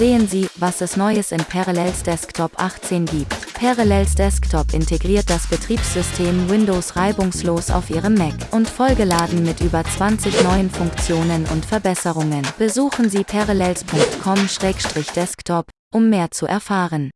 Sehen Sie, was es Neues in Parallels Desktop 18 gibt. Parallels Desktop integriert das Betriebssystem Windows reibungslos auf Ihrem Mac und vollgeladen mit über 20 neuen Funktionen und Verbesserungen. Besuchen Sie parallels.com-desktop, um mehr zu erfahren.